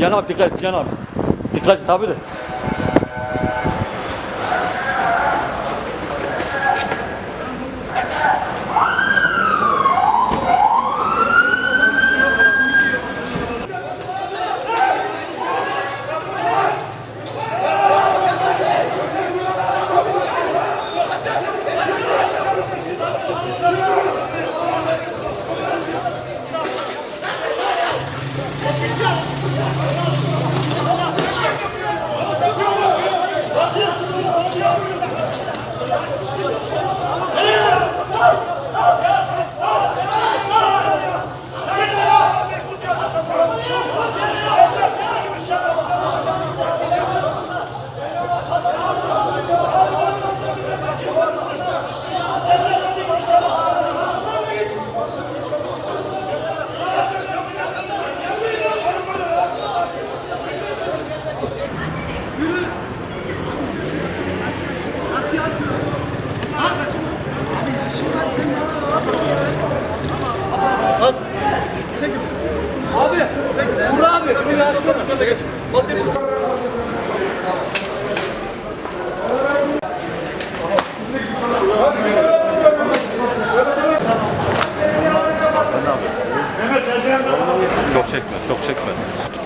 Cihan abi dikkat et Cihan. Dikkat et abi de. abi. Vur abi. Vur abi. Maskesiz. Çok çekme, çok çekme.